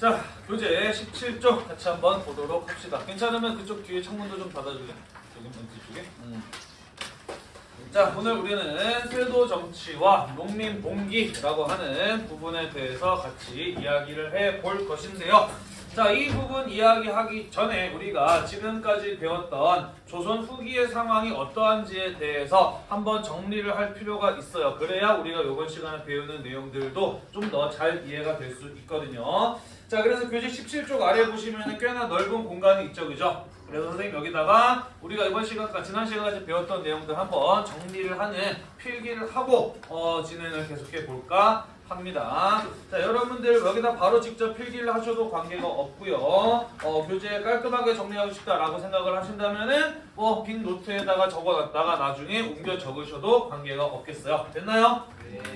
자, 교재 17쪽 같이 한번 보도록 합시다. 괜찮으면 그쪽 뒤에 창문도 좀 닫아줄래? 저기 멘트 쪽에. 음. 자, 오늘 우리는 세도 정치와 농민 봉기라고 하는 부분에 대해서 같이 이야기를 해 볼 것인데요. 자, 이 부분 이야기하기 전에 우리가 지금까지 배웠던 조선 후기의 상황이 어떠한지에 대해서 한번 정리를 할 필요가 있어요. 그래야 우리가 이번 시간에 배우는 내용들도 좀 더 잘 이해가 될 수 있거든요. 자, 그래서 교재 17쪽 아래 보시면 꽤나 넓은 공간이 있죠, 그죠? 그래서 선생님 여기다가 우리가 이번 시간까지 지난 시간까지 배웠던 내용들 한번 정리를 하는 필기를 하고 어, 진행을 계속해 볼까 합니다. 자 여러분들 여기다 바로 직접 필기를 하셔도 관계가 없고요. 어, 교재 깔끔하게 정리하고 싶다라고 생각을 하신다면은 뭐 빈 노트에다가 적어놨다가 나중에 옮겨 적으셔도 관계가 없겠어요. 됐나요?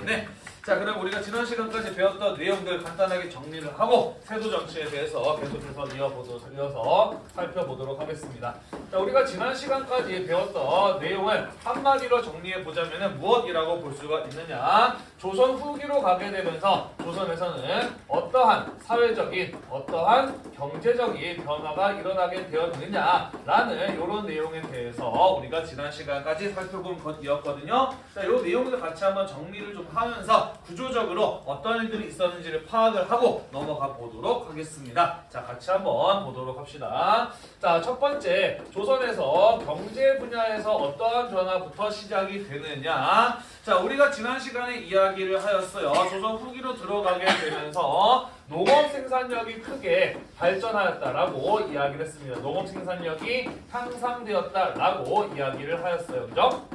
네. 자 그럼 우리가 지난 시간까지 배웠던 내용들 간단하게 정리를 하고 세도 정치에 대해서 계속해서 이어서 살펴보도록 하겠습니다. 자 우리가 지난 시간까지 배웠던 내용을 한마디로 정리해 보자면은 무엇이라고 볼 수가 있느냐? 조선 후기로 가게 되면서 조선에서는 어떠한 사회적인 어떠한 경제적인 변화가 일어나게 되었느냐라는 이런 내용에 대해서 우리가 지난 시간까지 살펴본 것이었거든요. 자, 이 내용들 같이 한번 정리를 좀 하면서 구조적으로 어떤 일들이 있었는지를 파악을 하고 넘어가 보도록 하겠습니다. 자, 같이 한번 보도록 합시다. 자, 첫 번째 조선에서 경제 분야에서 어떠한 변화부터 시작이 되느냐? 자, 우리가 지난 시간에 이야기를 하였어요. 조선 후기로 들어가게 되면서 농업 생산력이 크게 발전하였다라고 이야기를 했습니다. 농업 생산력이 향상되었다라고 이야기를 하였어요. 그죠?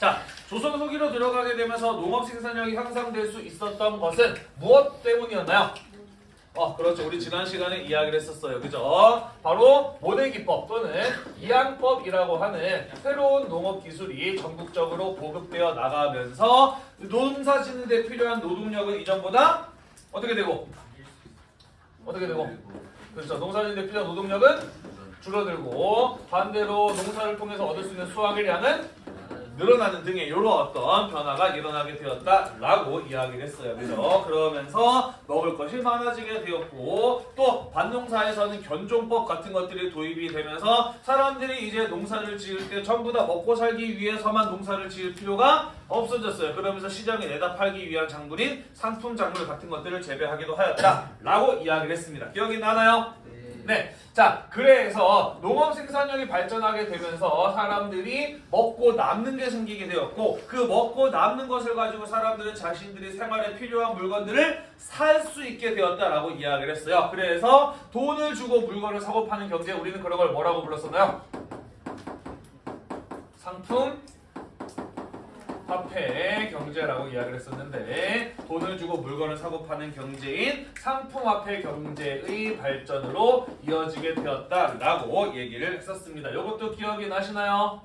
자, 조선 후기로 들어가게 되면서 농업 생산력이 향상될 수 있었던 것은 무엇 때문이었나요? 어, 그렇죠. 우리 지난 시간에 이야기를 했었어요. 그죠? 바로 모대기법 또는 이양법이라고 하는 새로운 농업 기술이 전국적으로 보급되어 나가면서 농사 짓는데 필요한 노동력은 이전보다 어떻게 되고? 어떻게 되고? 그렇죠. 농사 짓는데 필요한 노동력은 줄어들고 반대로 농사를 통해서 얻을 수 있는 수확의 양은 늘어나는 등의 이런 어떤 변화가 일어나게 되었다라고 이야기를 했어요. 그죠? 그러면서 먹을 것이 많아지게 되었고 또 반농사에서는 견종법 같은 것들이 도입이 되면서 사람들이 이제 농사를 지을 때 전부 다 먹고 살기 위해서만 농사를 지을 필요가 없어졌어요. 그러면서 시장에 내다 팔기 위한 작물인 상품 작물 같은 것들을 재배하기도 하였다라고 이야기를 했습니다. 기억이 나나요? 네. 자, 그래서 농업 생산력이 발전하게 되면서 사람들이 먹고 남는 게 생기게 되었고 그 먹고 남는 것을 가지고 사람들은 자신들이 생활에 필요한 물건들을 살 수 있게 되었다라고 이야기를 했어요. 그래서 돈을 주고 물건을 사고 파는 경제 우리는 그런 걸 뭐라고 불렀었나요? 상품 화폐 경제라고 이야기를 했었는데 돈을 주고 물건을 사고 파는 경제인 상품화폐 경제의 발전으로 이어지게 되었다라고 얘기를 했었습니다. 이것도 기억이 나시나요?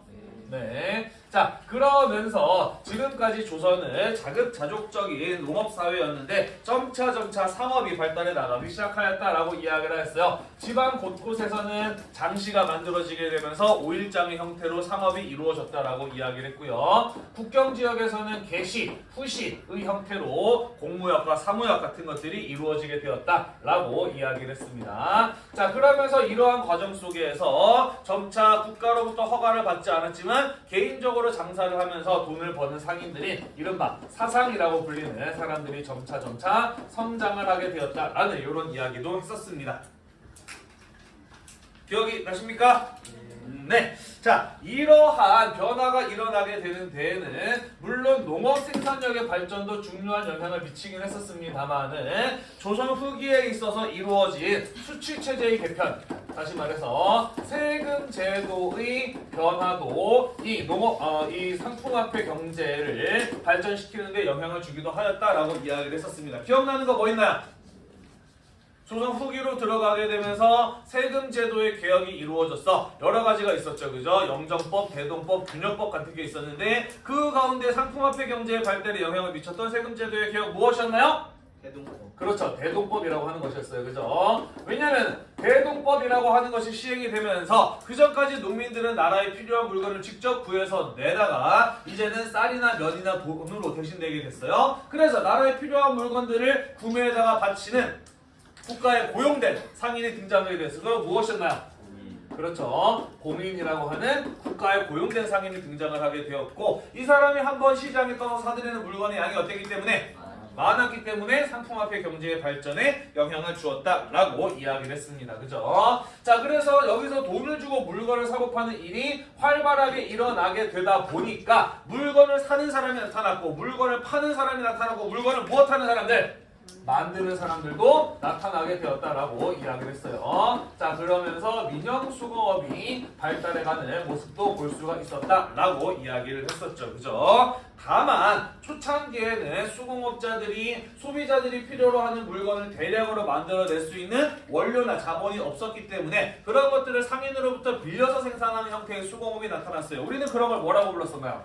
네. 자, 그러면서 지금까지 조선은 자급자족적인 농업사회였는데 점차점차 상업이 발달해 나가기 시작하였다라고 이야기를 했어요. 지방 곳곳에서는 장시가 만들어지게 되면서 오일장의 형태로 상업이 이루어졌다라고 이야기를 했고요. 국경 지역에서는 개시, 후시의 형태로 공무역과 사무역 같은 것들이 이루어지게 되었다라고 이야기를 했습니다. 자, 그러면서 이러한 과정 속에서 점차 국가로부터 허가를 받지 않았지만 개인적으로 장사를 하면서 돈을 버는 상인들이 이른바 사상이라고 불리는 사람들이 점차 점차 성장을 하게 되었다라는 이런 이야기도 했었습니다. 기억이 나십니까? 네. 자, 이러한 변화가 일어나게 되는 데에는 물론 농업 생산력의 발전도 중요한 영향을 미치긴 했었습니다만은 조선 후기에 있어서 이루어진 수출 체제의 개편 다시 말해서 세금 제도의 변화도 이 농업 어, 이 상품화폐 경제를 발전시키는 데 영향을 주기도 하였다라고 이야기를 했었습니다. 기억나는 거 뭐 있나요? 조선 후기로 들어가게 되면서 세금 제도의 개혁이 이루어졌어. 여러 가지가 있었죠. 그죠? 영정법, 대동법, 균형법 같은 게 있었는데 그 가운데 상품화폐 경제의 발달에 영향을 미쳤던 세금 제도의 개혁 무엇이었나요? 대동법. 그렇죠. 대동법이라고 하는 것이었어요. 그죠? 왜냐하면 대동법이라고 하는 것이 시행이 되면서 그전까지 농민들은 나라에 필요한 물건을 직접 구해서 내다가 이제는 쌀이나 면이나 돈으로 대신 내게 됐어요. 그래서 나라에 필요한 물건들을 구매에다가 바치는 국가에 고용된 등장하게 됐어. 그럼 무엇이었나요? 그렇죠. 공인이라고 하는 국가에 고용된 상인이 등장을 하게 되었고 이 사람이 한 번 시장에 떠서 사들이는 물건의 양이 어땠기 때문에 많았기 때문에 상품화폐 경제의 발전에 영향을 주었다라고 이야기를 했습니다. 그죠? 자, 그래서 여기서 돈을 주고 물건을 사고 파는 일이 활발하게 일어나게 되다 보니까 물건을 사는 사람이 나타났고 물건을 파는 사람이 나타나고 물건을 무엇하는 사람들? 만드는 사람들도 나타나게 되었다라고 이야기를 했어요. 자 그러면서 민영 수공업이 발달해가는 모습도 볼 수가 있었다라고 이야기를 했었죠. 그죠? 다만 초창기에는 수공업자들이 소비자들이 필요로 하는 물건을 대량으로 만들어낼 수 있는 원료나 자본이 없었기 때문에 그런 것들을 상인으로부터 빌려서 생산하는 형태의 수공업이 나타났어요. 우리는 그런 걸 뭐라고 불렀었나요?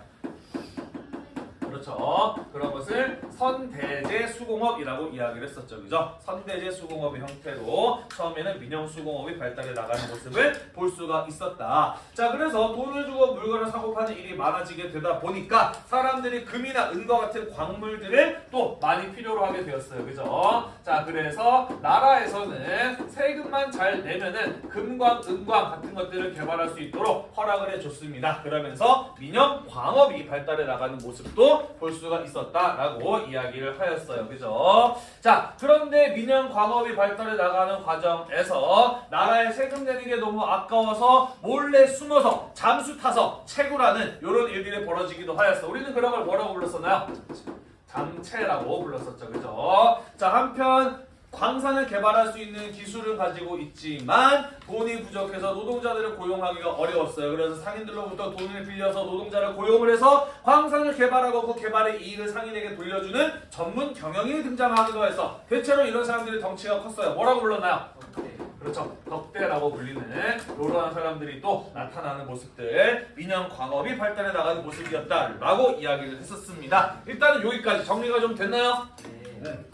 그렇죠. 그런 것을 선대제 수공업이라고 이야기를 했었죠. 그죠? 선대제 수공업의 형태로 처음에는 민영 수공업이 발달해 나가는 모습을 볼 수가 있었다. 자, 그래서 돈을 주고 물건을 사고 파는 일이 많아지게 되다 보니까 사람들이 금이나 은과 같은 광물들을 또 많이 필요로 하게 되었어요. 그죠? 자, 그래서 나라에서는 세금만 잘 내면은 금광, 은광 같은 것들을 개발할 수 있도록 허락을 해줬습니다. 그러면서 민영 광업이 발달해 나가는 모습도 볼 수가 있었다라고 이야기를 하였어요. 그죠? 자, 그런데 민영 광업이 발달해 나가는 과정에서 나라에 세금 내는 게 너무 아까워서 몰래 숨어서 잠수 타서 채굴하는 이런 일들이 벌어지기도 하였어. 우리는 그런 걸 뭐라고 불렀었나요? 잠채라고 불렀었죠. 그죠? 자, 한편 광산을 개발할 수 있는 기술을 가지고 있지만 돈이 부족해서 노동자들을 고용하기가 어려웠어요. 그래서 상인들로부터 돈을 빌려서 노동자를 고용을 해서 광산을 개발하고 그 개발의 이익을 상인에게 돌려주는 전문 경영인이 등장하기도 해서 대체로 이런 사람들이 덩치가 컸어요. 뭐라고 불렀나요? 그렇죠. 덕대라고 불리는 이러한 사람들이 또 나타나는 모습들 민영 광업이 발달해 나가는 모습이었다라고 이야기를 했었습니다. 일단은 여기까지 정리가 좀 됐나요? 네.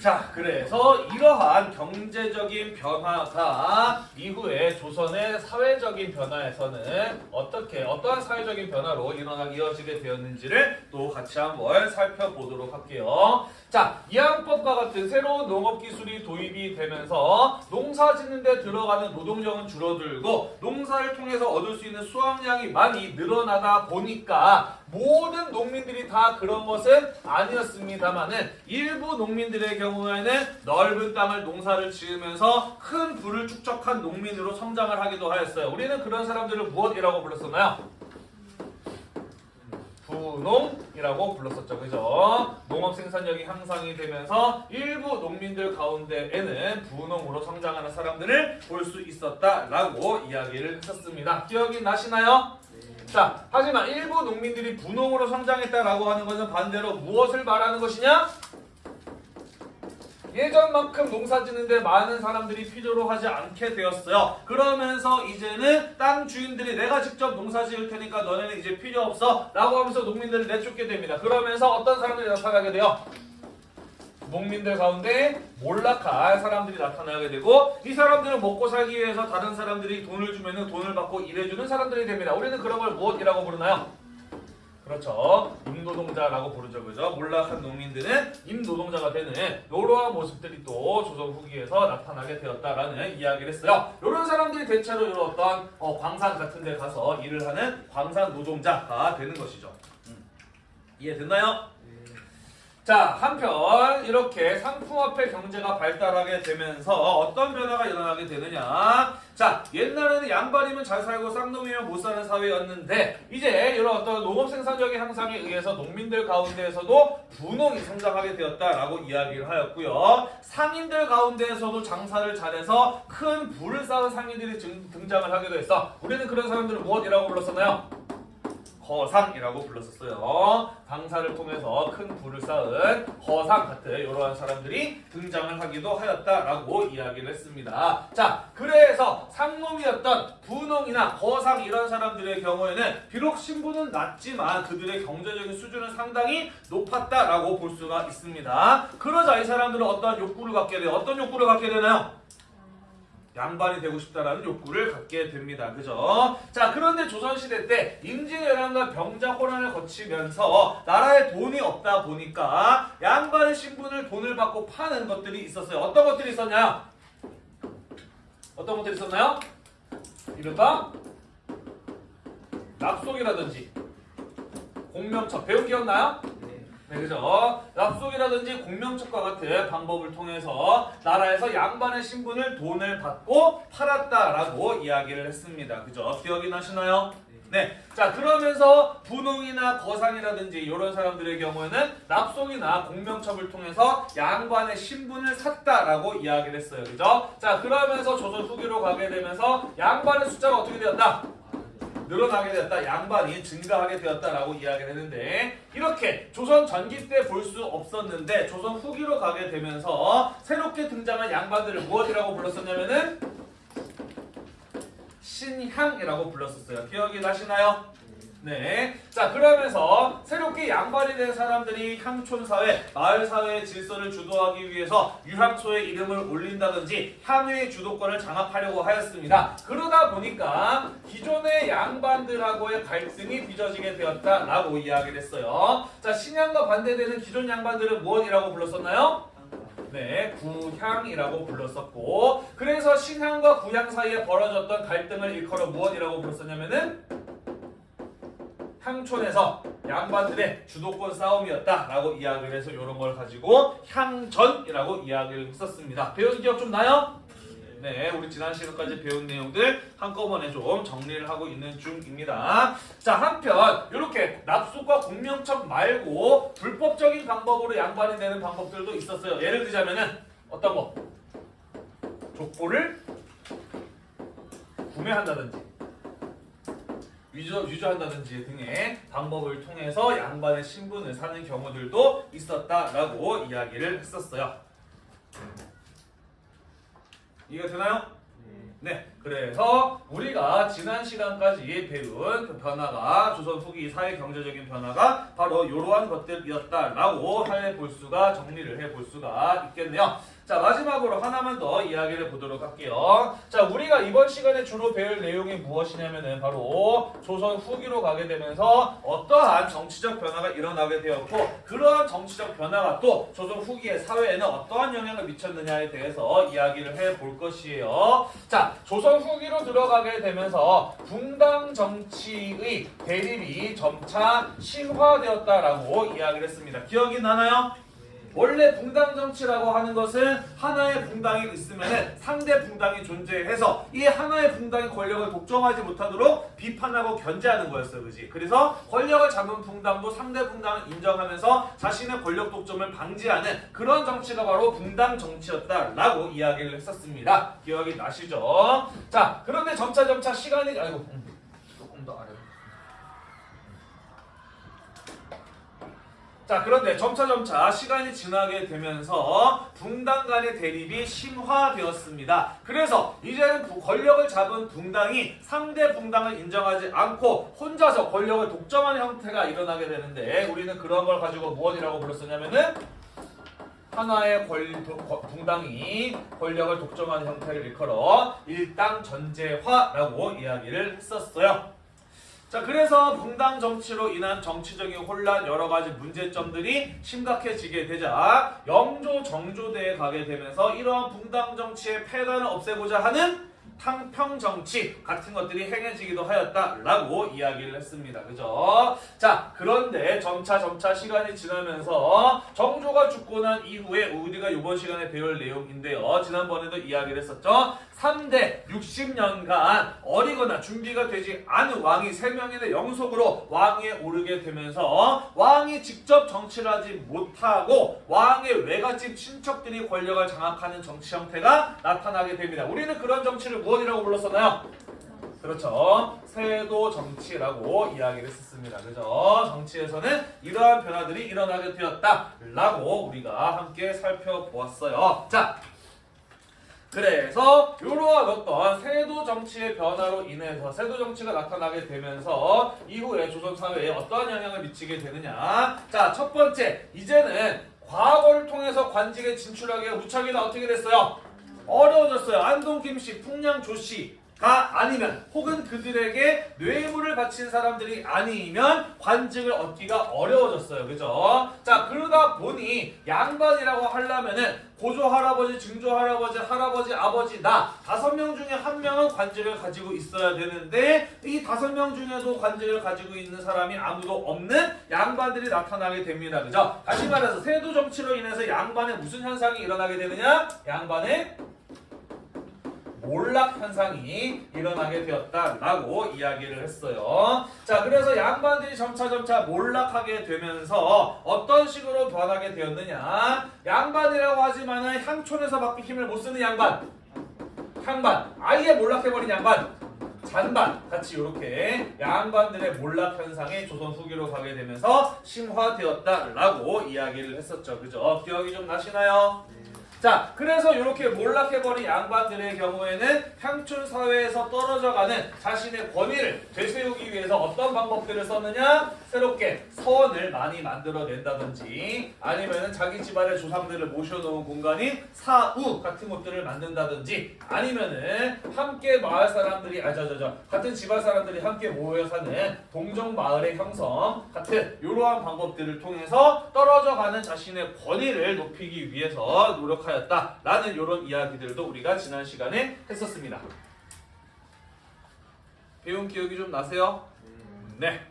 자, 그래서 이러한 경제적인 변화가 이후에 조선의 사회적인 변화에서는 어떻게 어떠한 사회적인 변화로 일어나 이어지게 되었는지를 또 같이 한번 살펴보도록 할게요. 자, 이항법과 같은 새로운 농업 기술이 도입이 되면서 농사 짓는 데 들어가는 노동력은 줄어들고 농사를 통해서 얻을 수 있는 수확량이 많이 늘어나다 보니까 모든 농민들이 다 그런 것은 아니었습니다만은 일부 농민들의 경우에는 넓은 땅을 농사를 지으면서 큰 부를 축적한 농민으로 성장을 하기도 하였어요. 우리는 그런 사람들을 무엇이라고 불렀었나요? 부농이라고 불렀었죠. 그죠? 농업 생산력이 향상이 되면서 일부 농민들 가운데에는 부농으로 성장하는 사람들을 볼 수 있었다라고 이야기를 했었습니다. 기억이 나시나요? 자, 하지만 일부 농민들이 분홍으로 성장했다라고 하는 것은 반대로 무엇을 말하는 것이냐? 예전만큼 농사 짓는데 많은 사람들이 필요로 하지 않게 되었어요. 그러면서 이제는 땅 주인들이 내가 직접 농사 지을 테니까 너네는 이제 필요 없어 라고 하면서 농민들을 내쫓게 됩니다. 그러면서 어떤 사람들이 나타나게 돼요? 농민들 가운데 몰락할 사람들이 나타나게 되고 이 사람들은 먹고 살기 위해서 다른 사람들이 돈을 주면 돈을 받고 일해주는 사람들이 됩니다. 우리는 그런 걸 무엇이라고 부르나요? 그렇죠. 임노동자라고 부르죠. 그죠? 몰락한 농민들은 임노동자가 되는 이러한 모습들이 또 조선 후기에서 나타나게 되었다라는 이야기를 했어요. 이런 사람들이 대체로 이런 어떤 어, 광산 같은 데 가서 일을 하는 광산 노동자가 되는 것이죠. 음. 이해됐나요? 자, 한편 이렇게 상품화폐 경제가 발달하게 되면서 어떤 변화가 일어나게 되느냐? 자, 옛날에는 양반이면 잘 살고 쌍놈이면 못 사는 사회였는데 이제 이런 어떤 농업 생산력의 향상에 의해서 농민들 가운데에서도 분홍이 성장하게 되었다라고 이야기를 하였고요. 상인들 가운데에서도 장사를 잘해서 큰 부를 쌓은 상인들이 증- 등장을 하기도 했어. 우리는 그런 사람들을 무엇이라고 불렀었나요? 거상이라고 불렀었어요. 방사를 통해서 큰 부를 쌓은 거상 같은 이러한 사람들이 등장을 하기도 하였다라고 이야기를 했습니다. 자, 그래서 상놈이었던 분홍이나 거상 이런 사람들의 경우에는 비록 신분은 낮지만 그들의 경제적인 수준은 상당히 높았다라고 볼 수가 있습니다. 그러자 이 사람들은 어떤 욕구를 갖게 돼요. 어떤 욕구를 갖게 되나요? 양반이 되고 싶다라는 욕구를 갖게 됩니다. 그죠? 자, 그런데 조선시대 때 임진왜란과 병자호란을 거치면서 나라에 돈이 없다 보니까 양반의 신분을 돈을 받고 파는 것들이 있었어요. 어떤 것들이 있었나요? 어떤 것들이 있었나요? 이른바 납속이라든지 공명첩 배운 기억나요? 네, 그죠? 납속이라든지 공명첩과 같은 방법을 통해서 나라에서 양반의 신분을 돈을 받고 팔았다라고 이야기를 했습니다. 그죠? 기억이 나시나요? 네. 자, 그러면서 분홍이나 거상이라든지 이런 사람들의 경우에는 납속이나 공명첩을 통해서 양반의 신분을 샀다라고 이야기를 했어요. 그죠? 자, 그러면서 조선 후기로 가게 되면서 양반의 숫자가 어떻게 되었다? 늘어나게 되었다. 양반이 증가하게 되었다라고 이야기를 했는데 이렇게 조선 전기 때 볼 수 없었는데 조선 후기로 가게 되면서 새롭게 등장한 양반들을 무엇이라고 불렀었냐면은 신향이라고 불렀었어요. 기억이 나시나요? 네. 자, 그러면서 새롭게 양반이 된 사람들이 향촌 사회, 마을 사회의 질서를 주도하기 위해서 유향초의 이름을 올린다든지 향유의 주도권을 장악하려고 하였습니다. 그러다 보니까 기존의 양반들하고의 갈등이 빚어지게 되었다라고 이야기를 했어요. 자, 신향과 반대되는 기존 양반들은 무엇이라고 불렀었나요? 네, 구향이라고 불렀었고 그래서 신향과 구향 사이에 벌어졌던 갈등을 일컬어 무엇이라고 불렀었냐면은 향촌에서 양반들의 주도권 싸움이었다라고 이야기를 해서 이런 걸 가지고 향전이라고 이야기를 했었습니다. 배운 기억 좀 나요? 네, 우리 지난 시간까지 배운 내용들 한꺼번에 좀 정리를 하고 있는 중입니다. 자, 한편 이렇게 납속과 공명첩 말고 불법적인 방법으로 양반이 되는 방법들도 있었어요. 예를 들자면은 어떤 거? 족보를 구매한다든지 위조, 위조한다든지 등의 방법을 통해서 양반의 신분을 사는 경우들도 있었다라고 이야기를 했었어요. 이해가 되나요? 네, 그래서 우리가 지난 시간까지 배운 그 변화가 조선 후기 사회 경제적인 변화가 바로 이러한 것들이었다라고 해볼 수가 정리를 해볼 수가 있겠네요. 자 마지막으로 하나만 더 이야기를 보도록 할게요. 자 우리가 이번 시간에 주로 배울 내용이 무엇이냐면은 바로 조선 후기로 가게 되면서 어떠한 정치적 변화가 일어나게 되었고 그러한 정치적 변화가 또 조선 후기의 사회에는 어떠한 영향을 미쳤느냐에 대해서 이야기를 해볼 것이에요. 자 조선 후기로 들어가게 되면서 붕당 정치의 대립이 점차 심화되었다라고 이야기를 했습니다. 기억이 나나요? 원래 붕당 정치라고 하는 것은 하나의 붕당이 있으면 상대 붕당이 존재해서 이 하나의 붕당이 권력을 독점하지 못하도록 비판하고 견제하는 거였어요. 그지? 그래서 권력을 잡은 붕당도 상대 붕당을 인정하면서 자신의 권력 독점을 방지하는 그런 정치가 바로 붕당 정치였다라고 이야기를 했었습니다. 기억이 나시죠? 자, 그런데 점차 점차 시간이 아이고 음, 조금 더 아래. 자 그런데 점차점차 시간이 지나게 되면서 붕당 간의 대립이 심화되었습니다. 그래서 이제는 부- 권력을 잡은 붕당이 상대 붕당을 인정하지 않고 혼자서 권력을 독점하는 형태가 일어나게 되는데 우리는 그런 걸 가지고 무엇이라고 불렀었냐면은 하나의 권, 붕당이 권력을 독점하는 형태를 일컬어 일당 전제화라고 이야기를 했었어요. 자 그래서 붕당 정치로 인한 정치적인 혼란 여러 가지 문제점들이 심각해지게 되자 영조 정조대에 가게 되면서 이러한 붕당 정치의 폐단을 없애고자 하는 탕평 정치 같은 것들이 행해지기도 하였다라고 이야기를 했습니다. 그죠? 자 그런데 점차 점차 시간이 지나면서 정조가 죽고 난 이후에 우리가 이번 시간에 배울 내용인데요. 지난번에도 이야기를 했었죠. 3대 60년간 어리거나 준비가 되지 않은 왕이 3명인의 영속으로 왕위에 오르게 되면서 왕이 직접 정치를 하지 못하고 왕의 외갓집 친척들이 권력을 장악하는 정치 형태가 나타나게 됩니다. 우리는 그런 정치를 무엇이라고 불렀었나요? 그렇죠. 세도 정치라고 이야기를 했었습니다. 그죠? 정치에서는 이러한 변화들이 일어나게 되었다라고 우리가 함께 살펴보았어요. 자, 그래서 이러한 어떤 세도 정치의 변화로 인해서 세도 정치가 나타나게 되면서 이후에 조선 사회에 어떠한 영향을 미치게 되느냐? 자, 첫 번째, 이제는 과거를 통해서 관직에 진출하기가 무척이나 어떻게 됐어요? 어려워졌어요. 안동 김씨, 풍량 조씨 가 아니면 혹은 그들에게 뇌물을 바친 사람들이 아니면 관직을 얻기가 어려워졌어요. 그죠? 자, 그러다 보니 양반이라고 하려면은 고조 할아버지, 증조 할아버지, 할아버지, 아버지, 나 다섯 명 중에 한 명은 관직을 가지고 있어야 되는데 이 다섯 명 중에도 관직을 가지고 있는 사람이 아무도 없는 양반들이 나타나게 됩니다. 그죠? 다시 말해서 세도 정치로 인해서 양반에 무슨 현상이 일어나게 되느냐? 양반의 몰락 현상이 일어나게 되었다라고 이야기를 했어요. 자, 그래서 양반들이 점차 점차 몰락하게 되면서 어떤 식으로 변하게 되었느냐? 양반이라고 하지만은 향촌에서밖에 힘을 못 쓰는 양반, 향반, 아예 몰락해버린 양반, 잔반 같이 이렇게 양반들의 몰락 현상이 조선 후기로 가게 되면서 심화되었다라고 이야기를 했었죠. 그죠? 기억이 좀 나시나요? 자, 그래서 이렇게 몰락해버린 양반들의 경우에는 향촌 사회에서 떨어져가는 자신의 권위를 되세우기 위해서 어떤 방법들을 썼느냐? 새롭게 서원을 많이 만들어낸다든지 아니면은 자기 집안의 조상들을 모셔놓은 공간인 사우 같은 것들을 만든다든지 아니면은 함께 마을 사람들이 아저저저 같은 집안 사람들이 함께 모여 사는 동정 마을의 형성 같은 이러한 방법들을 통해서 떨어져가는 자신의 권위를 높이기 위해서 노력하 였다라는 이런 이야기들도 우리가 지난 시간에 했었습니다. 배운 기억이 좀 나세요? 네.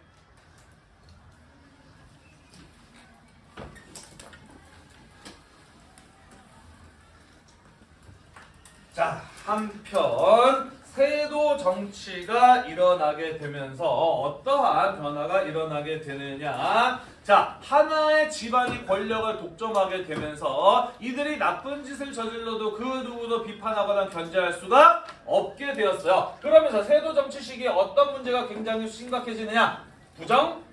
자, 한편 세도 정치가 일어나게 되면서 어떠한 변화가 일어나게 되느냐? 자, 하나의 집안이 권력을 독점하게 되면서 이들이 나쁜 짓을 저질러도 그 누구도 비판하거나 견제할 수가 없게 되었어요. 그러면서 세도 정치 시기에 어떤 문제가 굉장히 심각해지느냐? 부정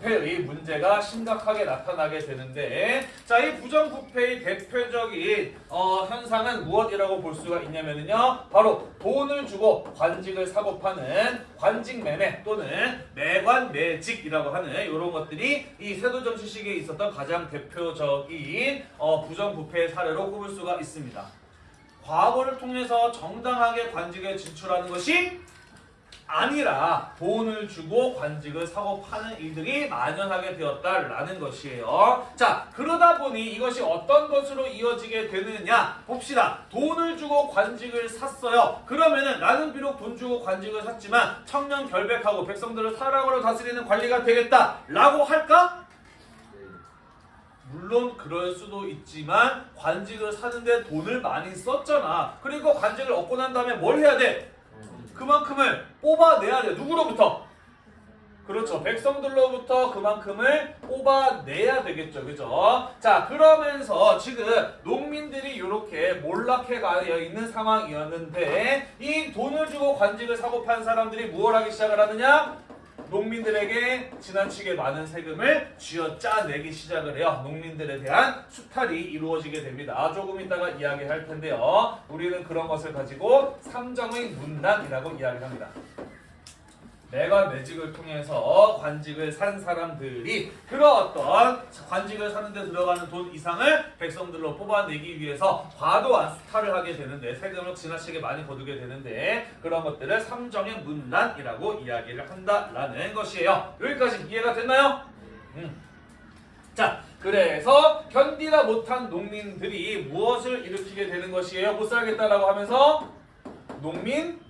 부패의 문제가 심각하게 나타나게 되는데 자 이 부정부패의 대표적인 어, 현상은 무엇이라고 볼 수가 있냐면요 바로 돈을 주고 관직을 사고 파는 관직 매매 또는 매관 매직이라고 하는 이런 것들이 이 세도정치 시기에 있었던 가장 대표적인 어, 부정부패의 사례로 꼽을 수가 있습니다. 과거를 통해서 정당하게 관직에 진출하는 것이 아니라 돈을 주고 관직을 사고 파는 일들이 만연하게 되었다라는 것이에요. 자, 그러다 보니 이것이 어떤 것으로 이어지게 되느냐 봅시다. 돈을 주고 관직을 샀어요. 그러면은 나는 비록 돈 주고 관직을 샀지만 청년 결백하고 백성들을 사랑으로 다스리는 관리가 되겠다라고 할까? 물론 그럴 수도 있지만 관직을 사는데 돈을 많이 썼잖아. 그리고 관직을 얻고 난 다음에 뭘 해야 돼? 그만큼을 뽑아내야 돼. 누구로부터? 그렇죠. 백성들로부터 그만큼을 뽑아내야 되겠죠. 그죠? 자, 그러면서 지금 농민들이 이렇게 몰락해 가 있는 상황이었는데 이 돈을 주고 관직을 사고 판 사람들이 무엇 하기 시작을 하느냐? 농민들에게 지나치게 많은 세금을 쥐어짜내기 시작을 해요. 농민들에 대한 수탈이 이루어지게 됩니다. 조금 이따가 이야기할 텐데요. 우리는 그런 것을 가지고 삼정의 문란이라고 이야기합니다. 매관 매직을 통해서 관직을 산 사람들이 그런 어떤 관직을 사는데 들어가는 돈 이상을 백성들로 뽑아내기 위해서 과도한 수탈을 하게 되는데 세금을 지나치게 많이 거두게 되는데 그런 것들을 삼정의 문란이라고 이야기를 한다라는 것이에요. 여기까지 이해가 됐나요? 음. 자, 그래서 견디다 못한 농민들이 무엇을 일으키게 되는 것이에요? 못 살겠다라고 하면서 농민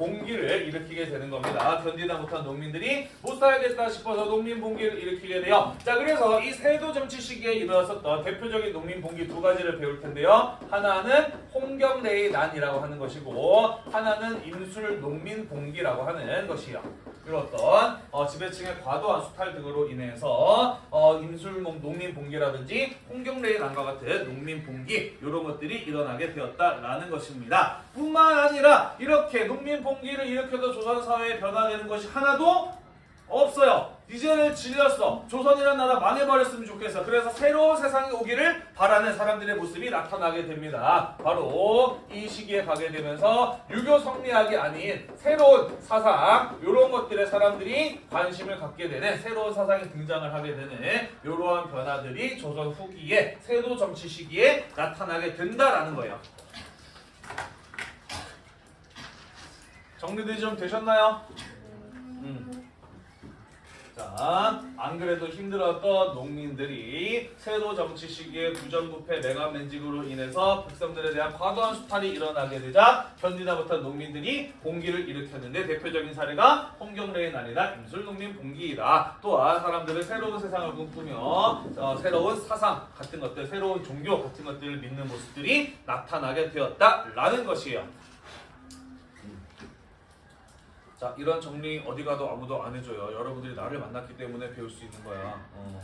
봉기를 일으키게 되는 겁니다. 견디다 못한 농민들이 못 살겠다 싶어서 농민 봉기를 일으키게 돼요. 자, 그래서 이 세도 정치 시기에 일어났었던 대표적인 농민 봉기 두 가지를 배울 텐데요. 하나는 홍경래의 난이라고 하는 것이고 하나는 임술 농민 봉기라고 하는 것이요. 그렇던 어, 지배층의 과도한 수탈 등으로 인해서 어, 임술 농민 봉기라든지 홍경래의 난과 같은 농민 봉기 이런 것들이 일어나게 되었다라는 것입니다. 뿐만 아니라 이렇게 농민 봉기를 일으켜서 조선 사회에 변화되는 것이 하나도 없어요. 이제는 질렸어. 조선이란 나라 망해버렸으면 좋겠어. 그래서 새로운 세상이 오기를 바라는 사람들의 모습이 나타나게 됩니다. 바로 이 시기에 가게 되면서 유교 성리학이 아닌 새로운 사상 이런 것들에 사람들이 관심을 갖게 되는 새로운 사상이 등장을 하게 되는 이러한 변화들이 조선 후기에 세도 정치 시기에 나타나게 된다라는 거예요. 정리들이 좀 되셨나요? 음. 자, 안 그래도 힘들었던 농민들이 세도 정치 시기에 부정부패 매각맨직으로 인해서 백성들에 대한 과도한 수탈이 일어나게 되자 견디다 못한 농민들이 봉기를 일으켰는데 대표적인 사례가 홍경래의 난이다 임술농민 봉기이다. 또한 사람들은 새로운 세상을 꿈꾸며 어, 새로운 사상 같은 것들, 새로운 종교 같은 것들을 믿는 모습들이 나타나게 되었다라는 것이에요. 자 이런 정리 어디 가도 아무도 안 해줘요. 여러분들이 나를 만났기 때문에 배울 수 있는 거야. 어.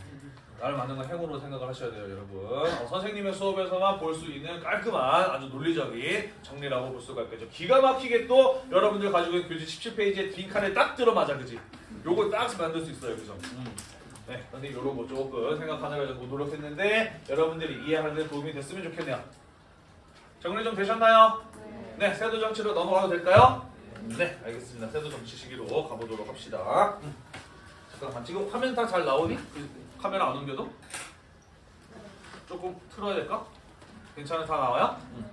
나를 만난 건 행운으로 생각을 하셔야 돼요, 여러분. 어, 선생님의 수업에서만 볼 수 있는 깔끔한 아주 논리적인 정리라고 볼 수가 있겠죠. 기가 막히게 또 여러분들 가지고 있는 교재 17페이지에 빈칸에 딱 들어맞아, 그지? 요거 딱 만들 수 있어요, 그죠? 음. 네, 선생님 요런 거 조금 생각하느라고 노력했는데 여러분들이 이해하는 데 도움이 됐으면 좋겠네요. 정리 좀 되셨나요? 네, 세도 정치로 넘어가도 될까요? 네, 알겠습니다. 세도 정치 시기로 가보도록 합시다. 음. 잠깐만, 지금 화면 다 잘 나오니? 그 카메라 안 옮겨도? 조금 틀어야 될까? 괜찮아, 다 나와요? 음.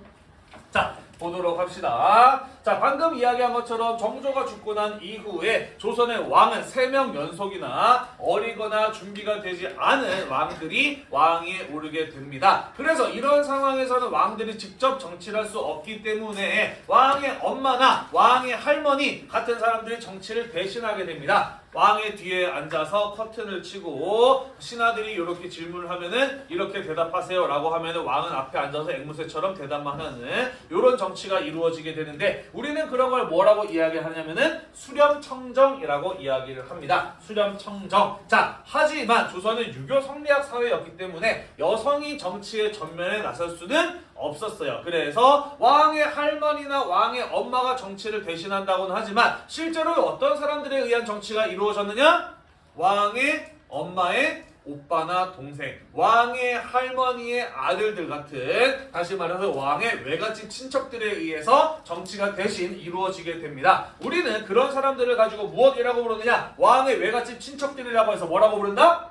자, 보도록 합시다. 자, 방금 이야기한 것처럼 정조가 죽고 난 이후에 조선의 왕은 세명 연속이나 어리거나 준비가 되지 않은 왕들이 왕위에 오르게 됩니다. 그래서 이런 상황에서는 왕들이 직접 정치를 할 수 없기 때문에 왕의 엄마나 왕의 할머니 같은 사람들이 정치를 대신하게 됩니다. 왕의 뒤에 앉아서 커튼을 치고 신하들이 이렇게 질문을 하면은 이렇게 대답하세요 라고 하면은 왕은 앞에 앉아서 앵무새처럼 대답만 하는 이런 정치가 이루어지게 되는데 우리는 그런 걸 뭐라고 이야기하냐면은 수렴청정이라고 이야기를 합니다. 수렴청정. 자, 하지만 조선은 유교 성리학 사회였기 때문에 여성이 정치의 전면에 나설 수는 없었어요. 그래서 왕의 할머니나 왕의 엄마가 정치를 대신한다고는 하지만 실제로 어떤 사람들에 의한 정치가 이루어졌느냐? 왕의 엄마의 오빠나 동생, 왕의 할머니의 아들들 같은 다시 말해서 왕의 외갓집 친척들에 의해서 정치가 대신 이루어지게 됩니다. 우리는 그런 사람들을 가지고 무엇이라고 부르느냐? 왕의 외갓집 친척들이라고 해서 뭐라고 부른다?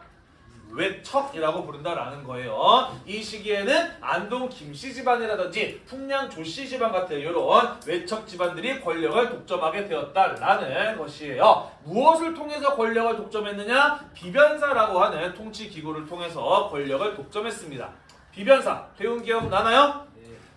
외척이라고 부른다라는 거예요. 이 시기에는 안동 김씨 집안이라든지 풍량 조씨 집안 같은 이런 외척 집안들이 권력을 독점하게 되었다라는 것이에요. 무엇을 통해서 권력을 독점했느냐? 비변사라고 하는 통치 기구를 통해서 권력을 독점했습니다. 비변사 배운 기억 나나요?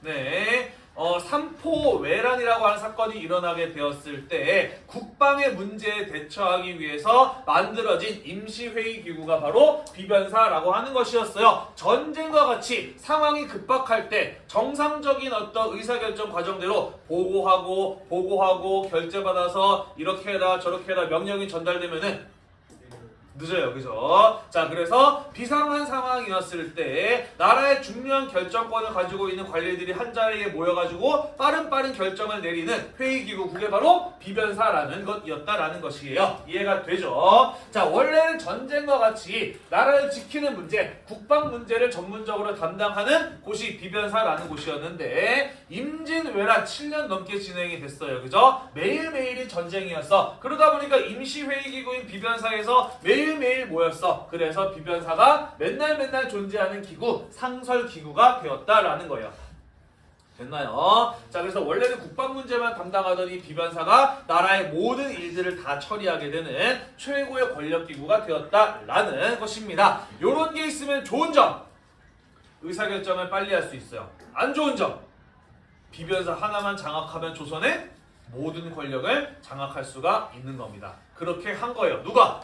네. 어, 삼포 외란이라고 하는 사건이 일어나게 되었을 때 국방의 문제에 대처하기 위해서 만들어진 임시회의 기구가 바로 비변사라고 하는 것이었어요. 전쟁과 같이 상황이 급박할 때 정상적인 어떤 의사결정 과정대로 보고하고 보고하고 결제받아서 이렇게 해라 저렇게 해라 명령이 전달되면은 늦어요. 그죠? 자, 그래서 비상한 상황이었을 때 나라의 중요한 결정권을 가지고 있는 관리들이 한 자리에 모여가지고 빠른 빠른 결정을 내리는 회의기구 그게 바로 비변사라는 것이었다라는 것이에요. 이해가 되죠? 자, 원래는 전쟁과 같이 나라를 지키는 문제, 국방 문제를 전문적으로 담당하는 곳이 비변사라는 곳이었는데 임진왜란 7년 넘게 진행이 됐어요. 그죠? 매일매일이 전쟁이었어. 그러다 보니까 임시회의기구인 비변사에서 매일 매일 모였어. 그래서 비변사가 맨날 맨날 존재하는 기구, 상설 기구가 되었다라는 거예요. 됐나요? 자, 그래서 원래는 국방 문제만 담당하던 이 비변사가 나라의 모든 일들을 다 처리하게 되는 최고의 권력기구가 되었다라는 것입니다. 요런 게 있으면 좋은 점, 의사결정을 빨리 할 수 있어요. 안 좋은 점, 비변사 하나만 장악하면 조선의 모든 권력을 장악할 수가 있는 겁니다. 그렇게 한 거예요. 누가?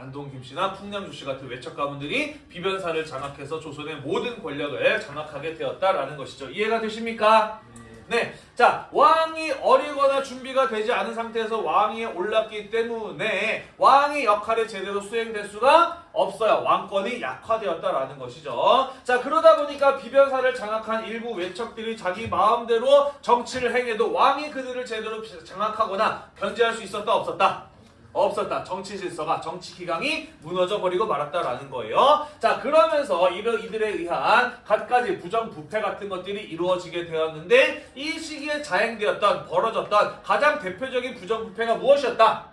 안동 김씨나 풍량주 씨 같은 외척 가문들이 비변사를 장악해서 조선의 모든 권력을 장악하게 되었다라는 것이죠. 이해가 되십니까? 네. 자, 왕이 어리거나 준비가 되지 않은 상태에서 왕위에 올랐기 때문에 왕의 역할이 제대로 수행될 수가 없어요. 왕권이 약화되었다라는 것이죠. 자, 그러다 보니까 비변사를 장악한 일부 외척들이 자기 마음대로 정치를 행해도 왕이 그들을 제대로 장악하거나 견제할 수 있었다 없었다? 없었다. 정치 질서가 정치 기강이 무너져 버리고 말았다라는 거예요. 자, 그러면서 이들에 의한 갖가지 부정 부패 같은 것들이 이루어지게 되었는데 이 시기에 자행되었던 벌어졌던 가장 대표적인 부정 부패가 무엇이었다?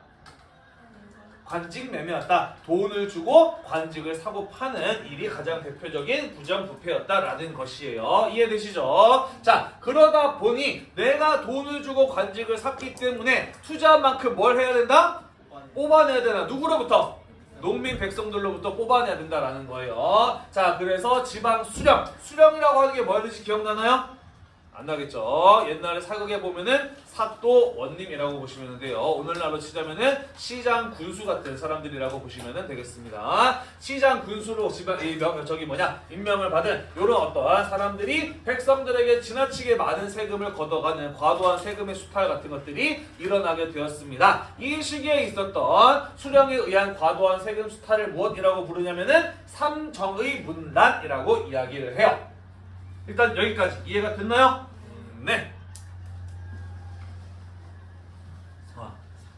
관직 매매였다. 돈을 주고 관직을 사고 파는 일이 가장 대표적인 부정부패였다라는 것이에요. 이해되시죠? 자, 그러다 보니 내가 돈을 주고 관직을 샀기 때문에 투자한 만큼 뭘 해야 된다? 뽑아내야 되나? 누구로부터? 농민 백성들로부터 뽑아내야 된다라는 거예요. 자, 그래서 지방 수령. 수령이라고 하는 게 뭐였는지 기억나나요? 안 나겠죠. 옛날에 사극에 보면은 사또 원님이라고 보시면 돼요. 오늘날로 치자면은 시장 군수 같은 사람들이라고 보시면 되겠습니다. 시장 군수로 지방 이 명, 저기 뭐냐 임명을 받은 이런 어떠한 사람들이 백성들에게 지나치게 많은 세금을 걷어가는 과도한 세금의 수탈 같은 것들이 일어나게 되었습니다. 이 시기에 있었던 수령에 의한 과도한 세금 수탈을 무엇이라고 부르냐면은 삼정의 문란이라고 이야기를 해요. 일단 여기까지 이해가 됐나요? 네. 아,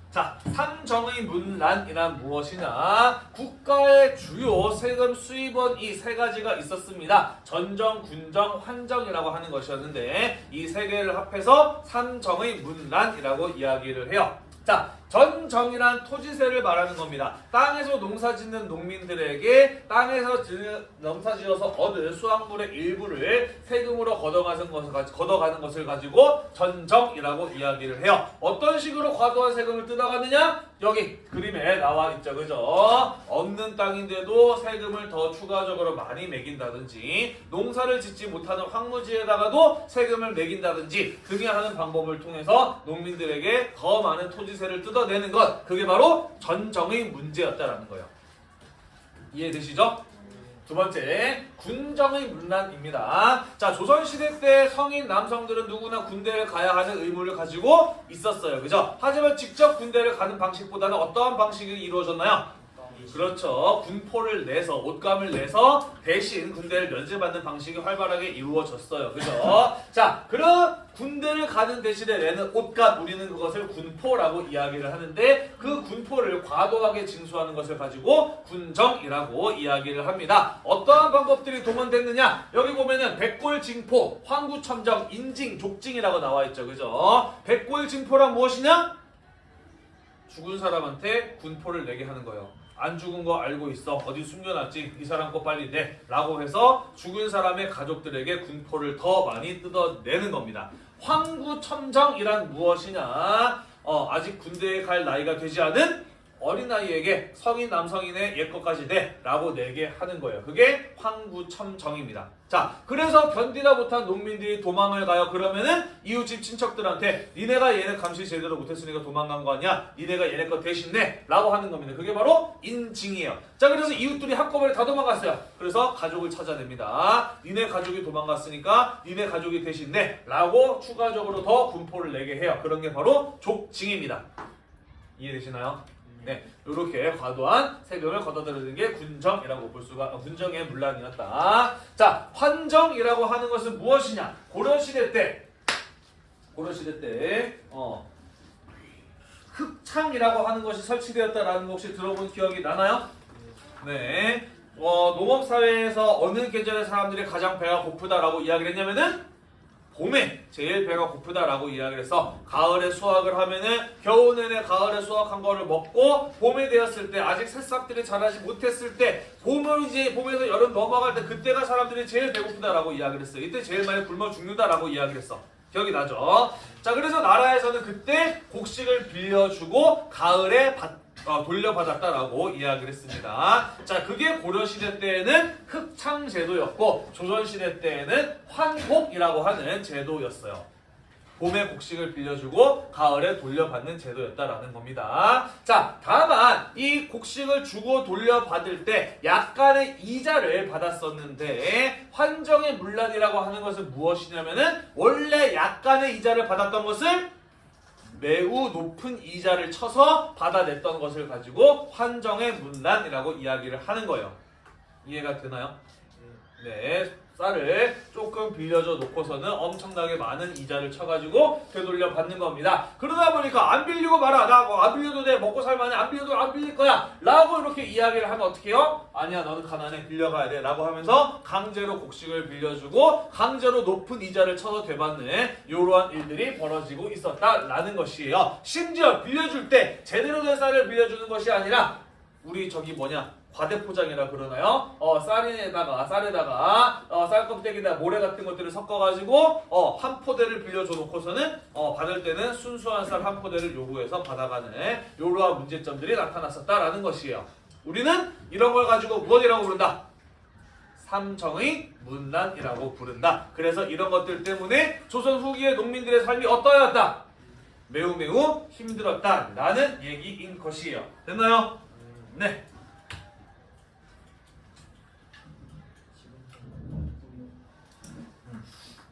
자, 삼정의 문란이란 무엇이냐? 국가의 주요 세금 수입원 이 세 가지가 있었습니다. 전정, 군정, 환정이라고 하는 것이었는데 이 세 개를 합해서 삼정의 문란이라고 이야기를 해요. 자, 전정이란 토지세를 말하는 겁니다. 땅에서 농사 짓는 농민들에게 땅에서 지- 농사 지어서 얻은 수확물의 일부를 세금으로 걷어가는 것을, 걷어가는 것을 가지고 전정이라고 이야기를 해요. 어떤 식으로 과도한 세금을 뜯어가느냐? 여기 그림에 나와 있죠. 그죠? 없는 땅인데도 세금을 더 추가적으로 많이 매긴다든지 농사를 짓지 못하는 황무지에다가도 세금을 매긴다든지 등의 하는 방법을 통해서 농민들에게 더 많은 토지세를 뜯어 내는 것 그게 바로 전정의 문제였다라는 거예요. 이해되시죠? 두 번째, 군정의 문란입니다. 자, 조선시대 때 성인 남성들은 누구나 군대에 가야 하는 의무를 가지고 있었어요. 그죠? 하지만 직접 군대를 가는 방식보다는 어떠한 방식이 이루어졌나요? 그렇죠. 군포를 내서 옷감을 내서 대신 군대를 면제받는 방식이 활발하게 이루어졌어요. 그죠? 자, 그런 군대를 가는 대신에 내는 옷감 우리는 그것을 군포라고 이야기를 하는데 그 군포를 과도하게 징수하는 것을 가지고 군정이라고 이야기를 합니다. 어떠한 방법들이 동원됐느냐? 여기 보면은 백골징포, 황구첨정, 인징, 족징이라고 나와 있죠. 그죠? 백골징포란 무엇이냐? 죽은 사람한테 군포를 내게 하는 거예요. 안 죽은 거 알고 있어. 어디 숨겨놨지. 이 사람 거 빨리 내. 라고 해서 죽은 사람의 가족들에게 군포를 더 많이 뜯어내는 겁니다. 황구첨정이란 무엇이냐? 어, 아직 군대에 갈 나이가 되지 않은 어린아이에게 성인 남성인의 옛것까지 내 라고 내게 하는 거예요. 그게 황구첨정입니다. 자, 그래서 견디다 못한 농민들이 도망을 가요. 그러면은 이웃집 친척들한테 니네가 얘네 감시 제대로 못했으니까 도망간 거 아니야? 니네가 얘네 거 대신 내 라고 하는 겁니다. 그게 바로 인징이에요. 자, 그래서 이웃들이 한꺼번에 다 도망갔어요. 그래서 가족을 찾아냅니다. 니네 가족이 도망갔으니까 니네 가족이 대신 내 라고 추가적으로 더 군포를 내게 해요. 그런 게 바로 족징입니다. 이해되시나요? 네, 이렇게 과도한 세금을 걷어들이는 게 군정이라고 볼 수가 어, 군정의 문란이었다. 자, 환정이라고 하는 것은 무엇이냐? 고려 시대 때 고려 시대 때 어, 흑창이라고 하는 것이 설치되었다라는 거 혹시 들어본 기억이 나나요? 네. 어, 농업 사회에서 어느 계절의 사람들이 가장 배가 고프다라고 이야기를 했냐면은 봄에 제일 배가 고프다라고 이야기를 해서 가을에 수확을 하면은 겨우 내내 가을에 수확한 거를 먹고 봄에 되었을 때 아직 새싹들이 자라지 못했을 때 봄을 이제 봄에서 여름 넘어갈 때 그때가 사람들이 제일 배고프다라고 이야기를 했어요. 이때 제일 많이 굶어 죽는다라고 이야기를 했어. 기억이 나죠? 자 그래서 나라에서는 그때 곡식을 빌려주고 가을에 받 어, 돌려받았다라고 이야기를 했습니다. 자, 그게 고려시대 때에는 흑창제도였고, 조선시대 때에는 환곡이라고 하는 제도였어요. 봄에 곡식을 빌려주고, 가을에 돌려받는 제도였다라는 겁니다. 자, 다만, 이 곡식을 주고 돌려받을 때 약간의 이자를 받았었는데, 환정의 문란이라고 하는 것은 무엇이냐면은, 원래 약간의 이자를 받았던 것을 매우 높은 이자를 쳐서 받아냈던 것을 가지고 환정의 문란이라고 이야기를 하는 거예요. 이해가 되나요? 네, 쌀을 조금 빌려줘 놓고서는 엄청나게 많은 이자를 쳐가지고 되돌려 받는 겁니다. 그러다 보니까 안 빌리고 말아. 나안 빌려도 돼. 먹고 살만해. 안 빌려도 안 빌릴 거야. 라고 이렇게 이야기를 하면 어떻게 해요? 아니야, 너는 가난해. 빌려가야 돼. 라고 하면서 강제로 곡식을 빌려주고 강제로 높은 이자를 쳐서 되받는 이러한 일들이 벌어지고 있었다라는 것이에요. 심지어 빌려줄 때 제대로 된 쌀을 빌려주는 것이 아니라 우리 저기 뭐냐 과대포장이라 그러나요? 어 쌀에다가 쌀에다가 어, 쌀 껍데기나 모래 같은 것들을 섞어가지고 어 한 포대를 빌려줘 놓고서는 어 받을 때는 순수한 쌀 한 포대를 요구해서 받아가는 이러한 문제점들이 나타났었다라는 것이에요. 우리는 이런 걸 가지고 무엇이라고 부른다? 삼정의 문란이라고 부른다. 그래서 이런 것들 때문에 조선 후기의 농민들의 삶이 어떠하였다? 매우 매우 힘들었다라는 얘기인 것이에요. 됐나요? 네.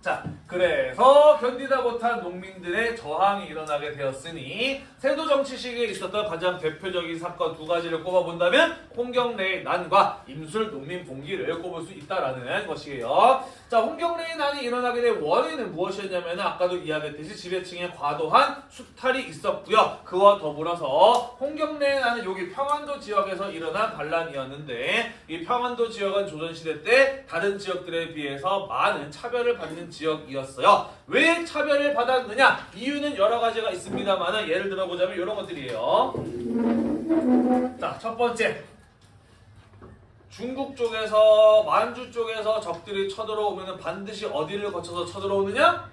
자, 그래서 견디다 못한 농민들의 저항이 일어나게 되었으니 세도 정치 시기에 있었던 가장 대표적인 사건 두 가지를 꼽아본다면 홍경래의 난과 임술 농민 봉기를 꼽을 수 있다라는 것이에요. 자, 홍경래의 난이 일어나게 된 원인은 무엇이었냐면 아까도 이야기했듯이 지배층의 과도한 수탈이 있었고요. 그와 더불어서 홍경래의 난은 여기 평안도 지역에서 일어난 반란이었는데 이 평안도 지역은 조선시대 때 다른 지역들에 비해서 많은 차별을 받는 지역이었어요. 왜 차별을 받았느냐? 이유는 여러 가지가 있습니다만 예를 들어보자면 이런 것들이에요. 자, 첫 번째. 중국 쪽에서 만주 쪽에서 적들이 쳐들어오면 반드시 어디를 거쳐서 쳐들어오느냐?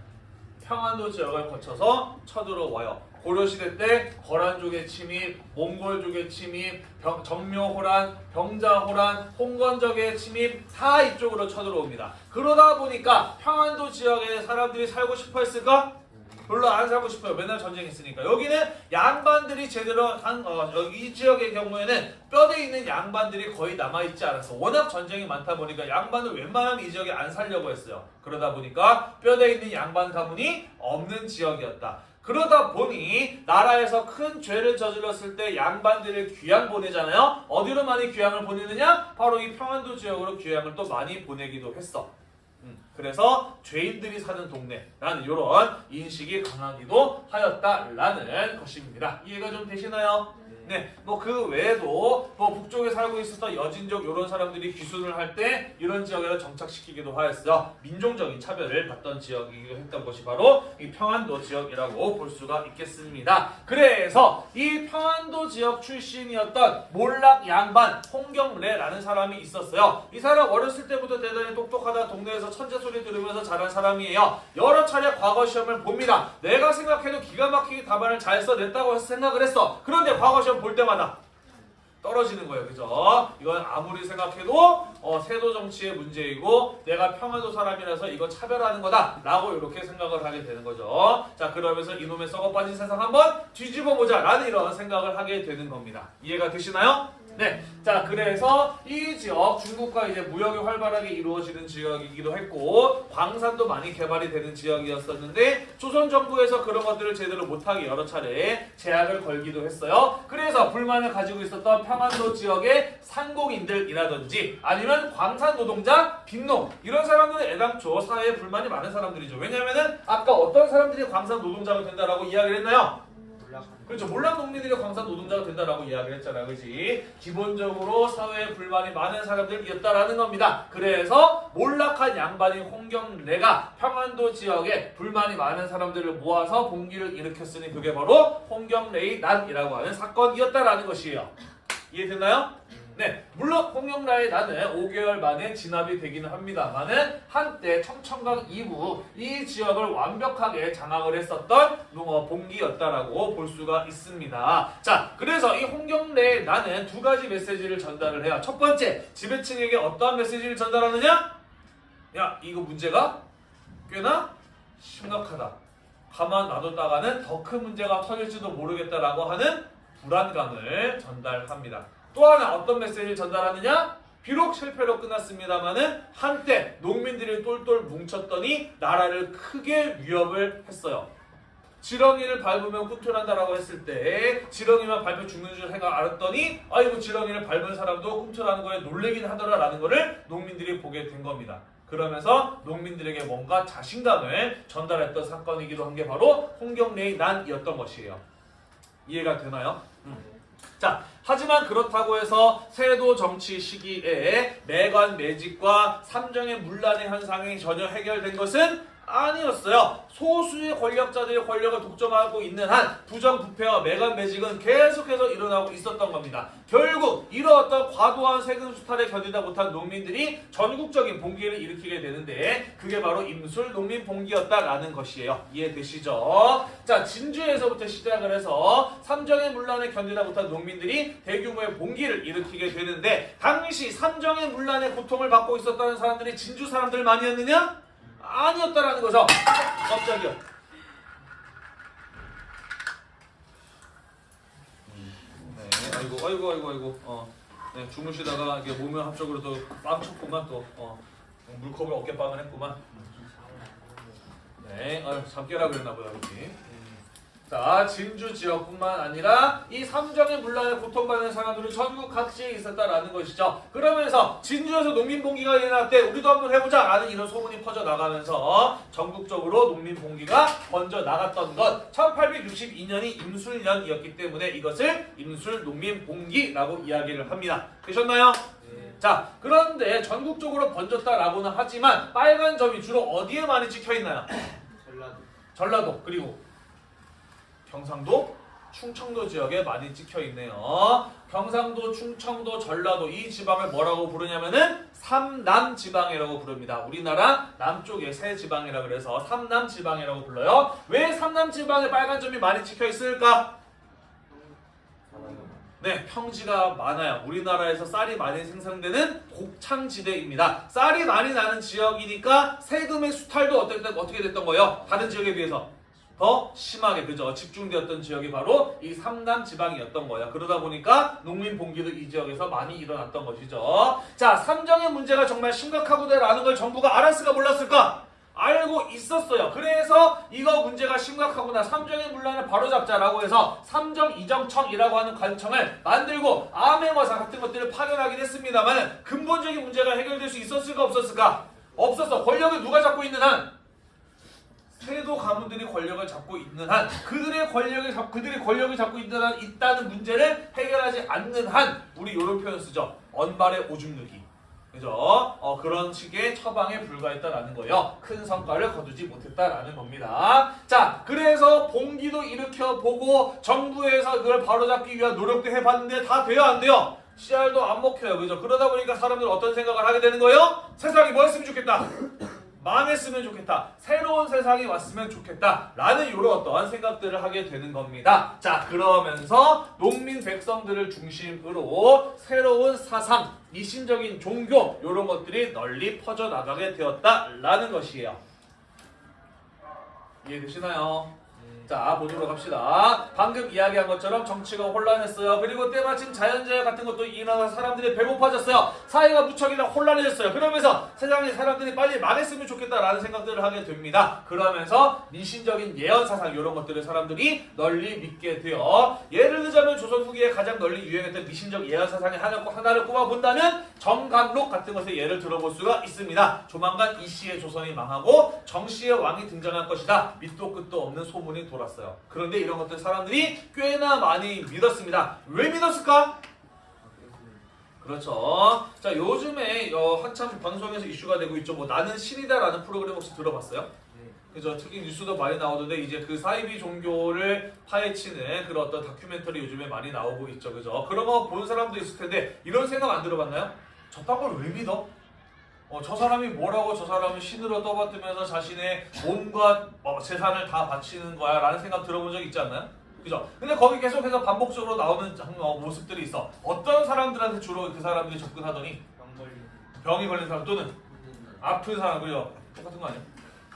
평안도 지역을 거쳐서 쳐들어와요. 고려시대 때 거란족의 침입, 몽골족의 침입, 병, 정묘호란, 병자호란, 홍건적의 침입 다 이쪽으로 쳐들어옵니다. 그러다 보니까 평안도 지역에 사람들이 살고 싶어 했을까? 별로 안 살고 싶어요. 맨날 전쟁했으니까. 여기는 양반들이 제대로 한, 어, 여기 이 지역의 경우에는 뼈대 있는 양반들이 거의 남아있지 않았어. 워낙 전쟁이 많다 보니까 양반을 웬만하면 이 지역에 안 살려고 했어요. 그러다 보니까 뼈대 있는 양반 가문이 없는 지역이었다. 그러다 보니 나라에서 큰 죄를 저질렀을 때 양반들을 귀양 보내잖아요. 어디로 많이 귀양을 보내느냐? 바로 이 평안도 지역으로 귀양을 또 많이 보내기도 했어. 음, 그래서 죄인들이 사는 동네라는 이런 인식이 강하기도 하였다라는 것입니다. 이해가 좀 되시나요? 네, 뭐 그 외에도 뭐 북쪽에 살고 있었던 여진족 이런 사람들이 귀순을 할 때 이런 지역에 정착시키기도 하였어요. 민족적인 차별을 받던 지역이기도 했던 것이 바로 이 평안도 지역이라고 볼 수가 있겠습니다. 그래서 이 평안도 지역 출신이었던 몰락 양반 홍경래라는 사람이 있었어요. 이 사람 어렸을 때부터 대단히 똑똑하다 동네에서 천재 소리 들으면서 자란 사람이에요. 여러 차례 과거 시험을 봅니다. 내가 생각해도 기가 막히게 답안을 잘 써냈다고 생각을 했어. 그런데 과거 시험 볼 때마다 떨어지는 거예요. 그죠? 이건 아무리 생각해도 어, 세도 정치의 문제이고 내가 평안도 사람이라서 이거 차별하는 거다 라고 이렇게 생각을 하게 되는 거죠. 자 그러면서 이놈의 썩어 빠진 세상 한번 뒤집어 보자 라는 이런 생각을 하게 되는 겁니다. 이해가 되시나요? 네. 자, 그래서 이 지역, 중국과 이제 무역이 활발하게 이루어지는 지역이기도 했고, 광산도 많이 개발이 되는 지역이었었는데, 조선 정부에서 그런 것들을 제대로 못하게 여러 차례 제약을 걸기도 했어요. 그래서 불만을 가지고 있었던 평안도 지역의 상공인들이라든지, 아니면 광산 노동자, 빈농, 이런 사람들은 애당초 사회에 불만이 많은 사람들이죠. 왜냐면은, 아까 어떤 사람들이 광산 노동자가 된다라고 이야기를 했나요? 그렇죠. 몰락 농민들이 광산 노동자가 된다라고 이야기를 했잖아. 그지 기본적으로 사회에 불만이 많은 사람들이었다라는 겁니다. 그래서 몰락한 양반인 홍경래가 평안도 지역에 불만이 많은 사람들을 모아서 봉기를 일으켰으니 그게 바로 홍경래의 난이라고 하는 사건이었다라는 것이에요. 이해됐나요? 네, 물론 홍영라의 나는 5개월 만에 진압이 되기는 합니다만은 한때 청천강 이후 이 지역을 완벽하게 장악을 했었던 농어 봉기였다라고 볼 수가 있습니다. 자, 그래서 이 홍경래의 나는 두 가지 메시지를 전달을 해요. 첫 번째, 지배층에게 어떠한 메시지를 전달하느냐? 야, 이거 문제가 꽤나 심각하다. 가만 놔뒀다가는 더 큰 문제가 터질지도 모르겠다라고 하는 불안감을 전달합니다. 또 하나 어떤 메시지를 전달하느냐? 비록 실패로 끝났습니다만은 한때 농민들이 똘똘 뭉쳤더니 나라를 크게 위협을 했어요. 지렁이를 밟으면 꿈틀한다라고 했을 때 지렁이만 밟혀 죽는 줄 생각 알았더니 아이고 지렁이를 밟은 사람도 꿈틀하는 거에 놀래긴 하더라라는 거를 농민들이 보게 된 겁니다. 그러면서 농민들에게 뭔가 자신감을 전달했던 사건이기도 한 게 바로 홍경래의 난이었던 것이에요. 이해가 되나요? 자, 하지만 그렇다고 해서 세도 정치 시기에 매관 매직과 삼정의 문란의 현상이 전혀 해결된 것은 아니었어요. 소수의 권력자들이 권력을 독점하고 있는 한 부정부패와 매관 매직은 계속해서 일어나고 있었던 겁니다. 결국 이러한 과도한 세금 수탈에 견디다 못한 농민들이 전국적인 봉기를 일으키게 되는데 그게 바로 임술 농민 봉기였다라는 것이에요. 이해되시죠? 자, 진주에서부터 시작을 해서 삼정의 문란에 견디다 못한 농민들이 대규모의 봉기를 일으키게 되는데 당시 삼정의 문란의 고통을 받고 있었다는 사람들이 진주 사람들만이었느냐? 아니었다라는 거죠. 깜짝이야. 네, 아이고, 아이고, 아이고, 아이고. 어, 네, 주무시다가 이게 몸을 합적으로 또 빵 쳤구만 또. 어, 물컵을 어깨빵을 했구만. 네, 아유, 잠 깨라 그랬나 보다, 그렇지. 자, 진주 지역뿐만 아니라 이 삼정의 문란에 고통받는 사람들은 전국 각지에 있었다라는 것이죠. 그러면서 진주에서 농민봉기가 일어날 때 우리도 한번 해보자 라는 이런 소문이 퍼져나가면서 전국적으로 농민봉기가 먼저 나갔던 것 1862년이 임술년이었기 때문에 이것을 임술농민봉기라고 이야기를 합니다. 되셨나요? 자, 그런데 전국적으로 번졌다라고는 하지만 빨간 점이 주로 어디에 많이 찍혀있나요? 전라도 전라도 그리고 경상도, 충청도 지역에 많이 찍혀 있네요. 경상도, 충청도, 전라도 이 지방을 뭐라고 부르냐면은 삼남 지방이라고 부릅니다. 우리나라 남쪽의 세 지방이라 그래서 삼남 지방이라고 불러요. 왜 삼남 지방에 빨간 점이 많이 찍혀 있을까? 네, 평지가 많아요. 우리나라에서 쌀이 많이 생산되는 곡창지대입니다. 쌀이 많이 나는 지역이니까 세금의 수탈도 어떻게 됐던 거예요? 다른 지역에 비해서 더 심하게 그죠? 집중되었던 지역이 바로 이 삼남 지방이었던 거예요. 그러다 보니까 농민 봉기도 이 지역에서 많이 일어났던 것이죠. 자, 삼정의 문제가 정말 심각하구나라는 걸 정부가 알았을까 몰랐을까? 알고 있었어요. 그래서 이거 문제가 심각하구나. 삼정의 문란을 바로잡자라고 해서 삼정 이정청이라고 하는 관청을 만들고 암행어사 같은 것들을 파견하긴 했습니다만 근본적인 문제가 해결될 수 있었을까 없었을까? 없었어. 권력을 누가 잡고 있는 한 세도 가문들이 권력을 잡고 있는 한 그들의 권력을 잡 그들의 권력을 잡고 있는 한 있다는 문제를 해결하지 않는 한 우리 이런 표현 쓰죠. 언발의 오줌 누기. 그죠? 어, 그런 식의 처방에 불과했다라는 거예요. 큰 성과를 거두지 못했다라는 겁니다. 자, 그래서 봉기도 일으켜 보고 정부에서 그걸 바로잡기 위한 노력도 해봤는데 다 돼요, 안 돼요? CR도 안 먹혀요, 그죠? 그러다 보니까 사람들은 어떤 생각을 하게 되는 거예요? 세상이 뭐 했으면 좋겠다. 망했으면 좋겠다. 새로운 세상이 왔으면 좋겠다. 라는 이런 어떠한 생각들을 하게 되는 겁니다. 자, 그러면서 농민 백성들을 중심으로 새로운 사상, 미신적인 종교, 이런 것들이 널리 퍼져나가게 되었다라는 것이에요. 이해되시나요? 자, 보도록 합시다. 방금 이야기한 것처럼 정치가 혼란했어요. 그리고 때마침 자연재해 같은 것도 일어나서 사람들이 배고파졌어요. 사회가 무척이나 혼란해졌어요. 그러면서 세상에 사람들이 빨리 망했으면 좋겠다라는 생각들을 하게 됩니다. 그러면서 미신적인 예언 사상 이런 것들을 사람들이 널리 믿게 돼요. 예를 들자면 조선 후기에 가장 널리 유행했던 미신적 예언 사상의 하나, 하나를 꼽아본다면 정감록 같은 것의 예를 들어볼 수가 있습니다. 조만간 이 씨의 조선이 망하고 정 씨의 왕이 등장할 것이다. 밑도 끝도 없는 소문이 돌았어요. 그런데 이런 것들 사람들이 꽤나 많이 믿었습니다. 왜 믿었을까? 그렇죠. 자 요즘에 어, 한참 방송에서 이슈가 되고 있죠. 뭐 나는 신이다라는 프로그램 혹시 들어봤어요? 네. 그죠. 특히 뉴스도 많이 나오던데 이제 그 사이비 종교를 파헤치는 그런 어떤 다큐멘터리 요즘에 많이 나오고 있죠. 그죠. 그런 거 본 사람도 있을 텐데 이런 생각 안 들어봤나요? 저딴 걸왜 믿어? 어, 저 사람이 뭐라고 저 사람은 신으로 떠받들면서 자신의 몸과 어, 재산을 다 바치는 거야 라는 생각 들어본 적 있지 않나요? 그죠? 근데 거기 계속해서 반복적으로 나오는 장- 어, 모습들이 있어. 어떤 사람들한테 주로 그 사람들이 접근하더니 병 병이 걸린 사람 또는 분들 아픈 사람 그죠? 똑같은 거 아니야?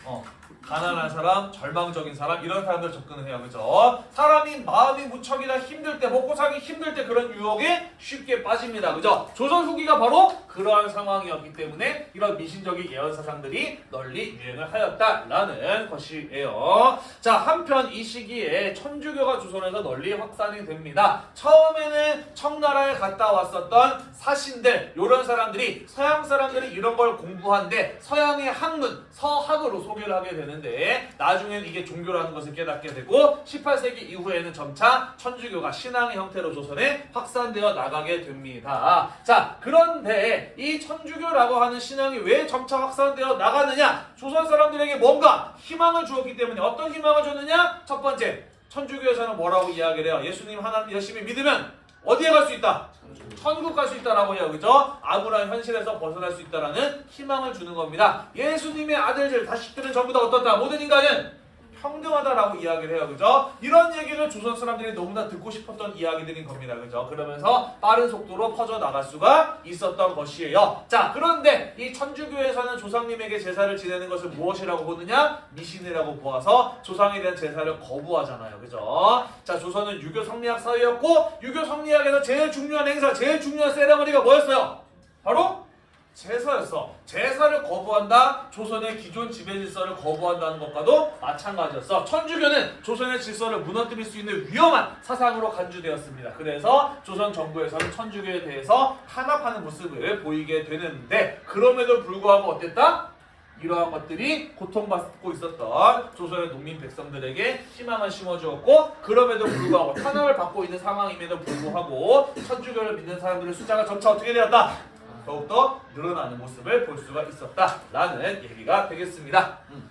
어. 가난한 사람, 절망적인 사람 이런 사람들 접근을 해요. 그죠? 사람이 마음이 무척이나 힘들 때 먹고 살기 힘들 때 그런 유혹에 쉽게 빠집니다. 그죠? 조선 후기가 바로 그러한 상황이었기 때문에 이런 미신적인 예언 사상들이 널리 유행을 하였다라는 것이에요. 자, 한편 이 시기에 천주교가 조선에서 널리 확산이 됩니다. 처음에는 청나라에 갔다 왔었던 사신들 이런 사람들이 서양 사람들이 이런 걸 공부한데 서양의 학문 서학으로 소개를 하게 되는 데 나중엔 이게 종교라는 것을 깨닫게 되고 18세기 이후에는 점차 천주교가 신앙의 형태로 조선에 확산되어 나가게 됩니다. 자 그런데 이 천주교라고 하는 신앙이 왜 점차 확산되어 나가느냐? 조선 사람들에게 뭔가 희망을 주었기 때문에 어떤 희망을 줬느냐? 첫 번째 천주교에서는 뭐라고 이야기를 해요? 예수님 하나님 열심히 믿으면 어디에 갈 수 있다 천국 갈 수 있다라고 해요. 그죠? 아무런 현실에서 벗어날 수 있다라는 희망을 주는 겁니다. 예수님의 아들들, 자식들은 전부 다 어떻다? 모든 인간은 평등하다라고 이야기를 해요. 그죠? 이런 얘기를 조선 사람들이 너무나 듣고 싶었던 이야기들인 겁니다. 그죠? 그러면서 빠른 속도로 퍼져 나갈 수가 있었던 것이에요. 자, 그런데 이 천주교에서는 조상님에게 제사를 지내는 것을 무엇이라고 보느냐? 미신이라고 보아서 조상에 대한 제사를 거부하잖아요. 그죠? 자, 조선은 유교 성리학 사회였고 유교 성리학에서 제일 중요한 행사, 제일 중요한 세레머니가 뭐였어요? 바로 제사였어. 제사를 거부한다. 조선의 기존 지배 질서를 거부한다는 것과도 마찬가지였어. 천주교는 조선의 질서를 무너뜨릴 수 있는 위험한 사상으로 간주되었습니다. 그래서 조선 정부에서는 천주교에 대해서 탄압하는 모습을 보이게 되는데 그럼에도 불구하고 어땠다? 이러한 것들이 고통받고 있었던 조선의 농민 백성들에게 희망을 심어주었고 그럼에도 불구하고 탄압을 받고 있는 상황임에도 불구하고 천주교를 믿는 사람들의 숫자가 점차 어떻게 되었다? 더욱더 늘어나는 모습을 볼 수가 있었다라는 얘기가 되겠습니다. 음.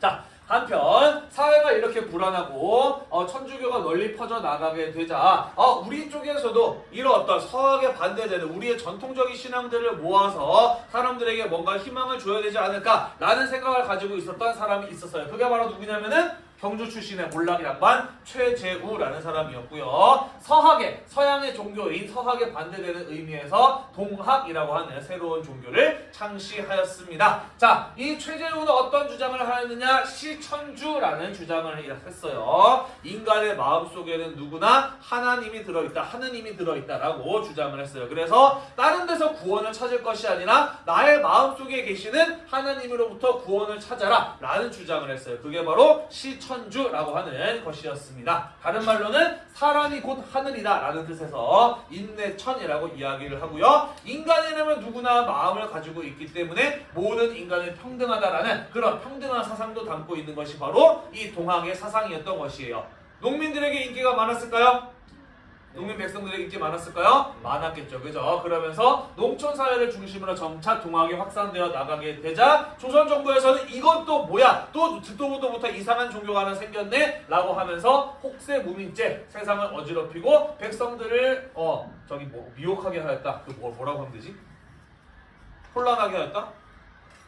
자, 한편 사회가 이렇게 불안하고 어, 천주교가 널리 퍼져 나가게 되자 어, 우리 쪽에서도 이런 어떤 서학에 반대되는 우리의 전통적인 신앙들을 모아서 사람들에게 뭔가 희망을 줘야 되지 않을까라는 생각을 가지고 있었던 사람이 있었어요. 그게 바로 누구냐면은 경주 출신의 몰락이랑반 최재우라는 사람이었고요. 서학의 서양의 종교인 서학에 반대되는 의미에서 동학이라고 하는 새로운 종교를 창시하였습니다. 자, 이 최재우는 어떤 주장을 하였느냐? 시천주라는 주장을 했어요. 인간의 마음 속에는 누구나 하나님이 들어있다, 하느님이 들어있다라고 주장을 했어요. 그래서 다른 데서 구원을 찾을 것이 아니라 나의 마음 속에 계시는 하나님으로부터 구원을 찾아라 라는 주장을 했어요. 그게 바로 시천 천주라고 하는 것이었습니다. 다른 말로는 사람이 곧 하늘이다 라는 뜻에서 인내천이라고 이야기를 하고요. 인간이라면 누구나 마음을 가지고 있기 때문에 모든 인간은 평등하다라는 그런 평등한 사상도 담고 있는 것이 바로 이 동학의 사상이었던 것이에요. 농민들에게 인기가 많았을까요? 농민 백성들의 인기 많았을까요? 많았겠죠. 그죠? 그러면서 농촌 사회를 중심으로 점차 동학이 확산되어 나가게 되자 조선 정부에서는 이것도 뭐야? 또 듣도 보도 못한 이상한 종교가 하나 생겼네? 라고 하면서 혹세 무민죄 세상을 어지럽히고 백성들을 어 저기 뭐 미혹하게 하였다. 그 뭐, 뭐라고 하면 되지? 혼란하게 하였다?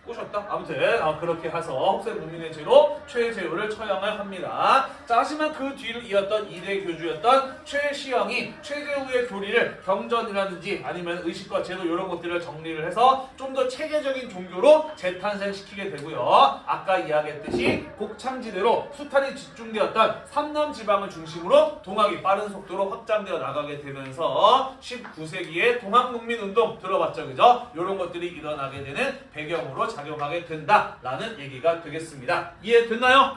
꼬셨다? 아무튼 어, 그렇게 해서 혹세 무민의 죄로 최재우를 처형을 합니다. 자 하지만 그 뒤를 이었던 이대 교주였던 최시영이 최재우의 교리를 경전이라든지 아니면 의식과 제도 이런 것들을 정리를 해서 좀 더 체계적인 종교로 재탄생시키게 되고요. 아까 이야기했듯이 곡창지대로 수탈이 집중되었던 삼남 지방을 중심으로 동학이 빠른 속도로 확장되어 나가게 되면서 19세기에 동학농민운동 들어봤죠, 그죠? 이런 것들이 일어나게 되는 배경으로 작용하게 된다라는 얘기가 되겠습니다. 이해됐나요?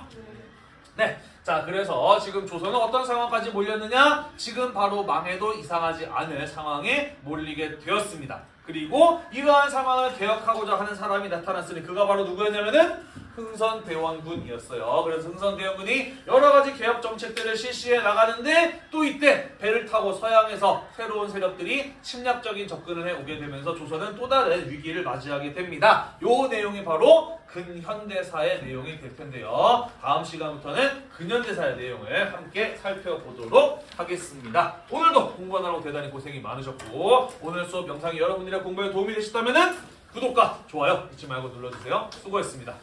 네. 자, 그래서 지금 조선은 어떤 상황까지 몰렸느냐? 지금 바로 망해도 이상하지 않을 상황에 몰리게 되었습니다. 그리고 이러한 상황을 개혁하고자 하는 사람이 나타났으니 그가 바로 누구였냐면은 흥선대원군이었어요. 그래서 흥선대원군이 여러 가지 개혁 정책들을 실시해 나가는데 또 이때 배를 타고 서양에서 새로운 세력들이 침략적인 접근을 해 오게 되면서 조선은 또 다른 위기를 맞이하게 됩니다. 요 내용이 바로 근현대사의 내용이 될 텐데요. 다음 시간부터는 근현대사의 내용을 함께 살펴보도록 하겠습니다. 오늘도 공부하느라고 대단히 고생이 많으셨고 오늘 수업 영상이 여러분들의 공부에 도움이 되셨다면 구독과 좋아요 잊지 말고 눌러주세요. 수고했습니다.